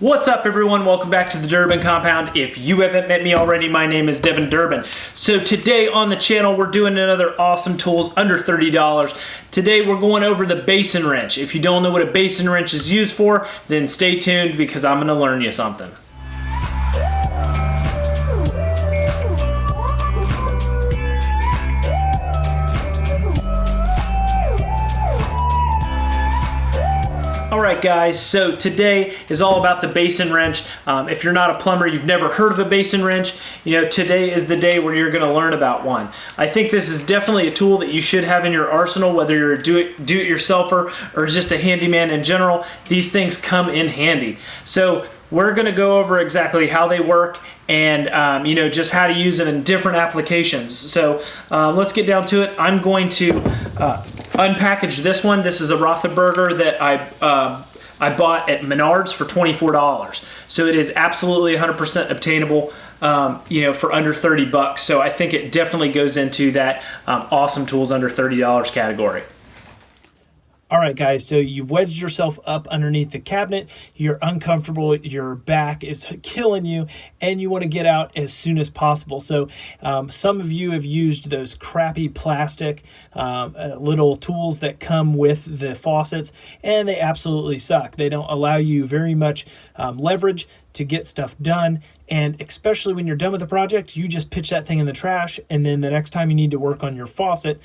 What's up everyone? Welcome back to the Durbin Compound. If you haven't met me already, my name is Devin Durbin. So today on the channel, we're doing another awesome tools under $30. Today we're going over the basin wrench. If you don't know what a basin wrench is used for, then stay tuned because I'm gonna learn you something. Alright guys, so today is all about the basin wrench. Um, if you're not a plumber, you've never heard of a basin wrench, you know, today is the day where you're going to learn about one. I think this is definitely a tool that you should have in your arsenal, whether you're a do-it-yourselfer or just a handyman in general. These things come in handy. So we're going to go over exactly how they work and um, you know just how to use it in different applications so uh, let's get down to it I'm going to uh, unpackage this one. This is a Rothenberger that I uh, I bought at Menards for $24. So it is absolutely 100% obtainable, um, you know, for under 30 bucks. So I think it definitely goes into that um, awesome tools under $30 category. All right, guys, so you've wedged yourself up underneath the cabinet. You're uncomfortable. Your back is killing you, and you want to get out as soon as possible. So um, some of you have used those crappy plastic um, uh, little tools that come with the faucets, and they absolutely suck. They don't allow you very much um, leverage to get stuff done. And especially when you're done with the project, you just pitch that thing in the trash, and then the next time you need to work on your faucet,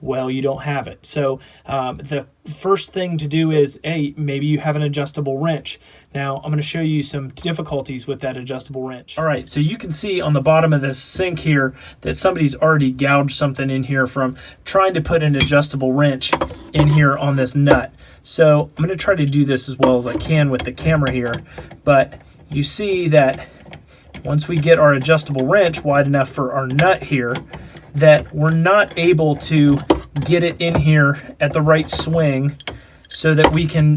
well, you don't have it. So um, the first thing to do is, hey, maybe you have an adjustable wrench. Now, I'm going to show you some difficulties with that adjustable wrench. All right, so you can see on the bottom of this sink here that somebody's already gouged something in here from trying to put an adjustable wrench in here on this nut. So I'm going to try to do this as well as I can with the camera here, but you see that once we get our adjustable wrench wide enough for our nut here, that we're not able to get it in here at the right swing so that we can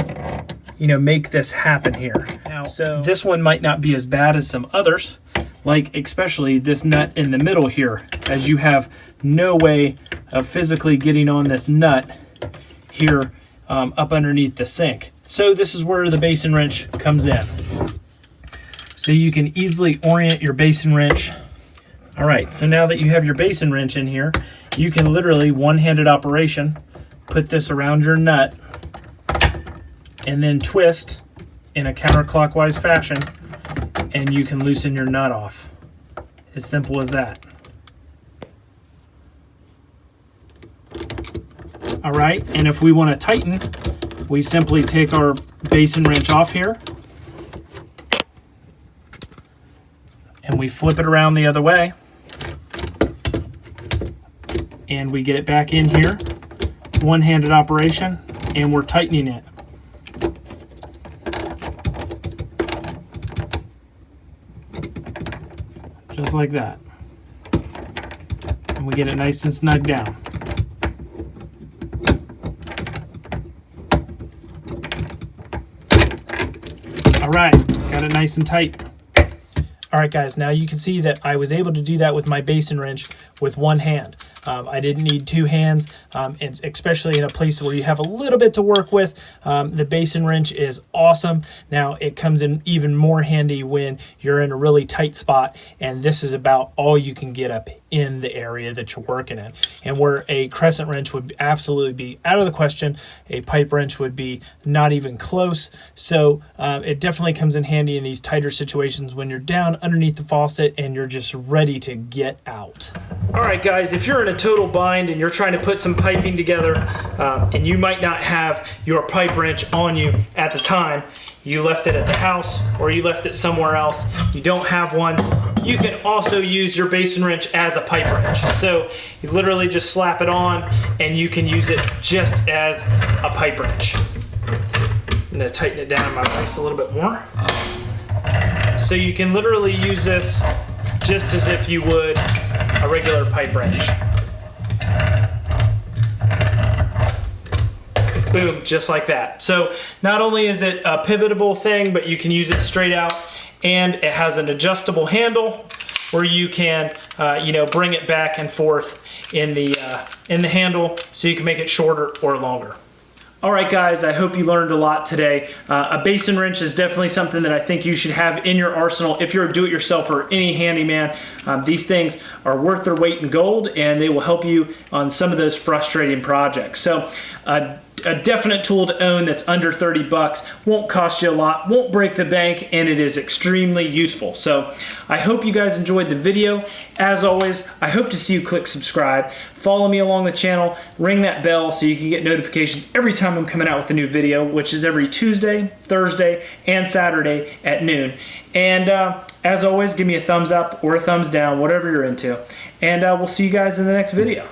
you know make this happen here. Now so this one might not be as bad as some others like especially this nut in the middle here as you have no way of physically getting on this nut here um, up underneath the sink. So this is where the basin wrench comes in. So you can easily orient your basin wrench all right, so now that you have your basin wrench in here, you can literally one-handed operation, put this around your nut, and then twist in a counterclockwise fashion, and you can loosen your nut off. As simple as that. All right, and if we want to tighten, we simply take our basin wrench off here, and we flip it around the other way and we get it back in here. One-handed operation and we're tightening it. Just like that. And we get it nice and snug down. All right got it nice and tight. All right guys now you can see that I was able to do that with my basin wrench with one hand um, I didn't need two hands, um, and especially in a place where you have a little bit to work with. Um, the basin wrench is awesome. Now it comes in even more handy when you're in a really tight spot, and this is about all you can get up in the area that you're working in. And where a crescent wrench would absolutely be out of the question, a pipe wrench would be not even close. So um, it definitely comes in handy in these tighter situations when you're down underneath the faucet and you're just ready to get out. All right, guys, if you're in a total bind and you're trying to put some piping together uh, and you might not have your pipe wrench on you at the time, you left it at the house or you left it somewhere else, you don't have one, you can also use your basin wrench as a pipe wrench. So you literally just slap it on and you can use it just as a pipe wrench. I'm gonna tighten it down my vise a little bit more. So you can literally use this just as if you would a regular pipe wrench. boom, just like that. So not only is it a pivotable thing, but you can use it straight out and it has an adjustable handle where you can, uh, you know, bring it back and forth in the, uh, in the handle so you can make it shorter or longer. All right, guys, I hope you learned a lot today. Uh, a basin wrench is definitely something that I think you should have in your arsenal if you're a do-it-yourself or any handyman. Um, these things are worth their weight in gold and they will help you on some of those frustrating projects. So uh, a definite tool to own that's under 30 bucks won't cost you a lot won't break the bank and it is extremely useful. So i hope you guys enjoyed the video. As always i hope to see you click subscribe. Follow me along the channel. Ring that bell so you can get notifications every time i'm coming out with a new video which is every tuesday thursday and saturday at noon. And uh, as always give me a thumbs up or a thumbs down whatever you're into. And uh, we'll see you guys in the next video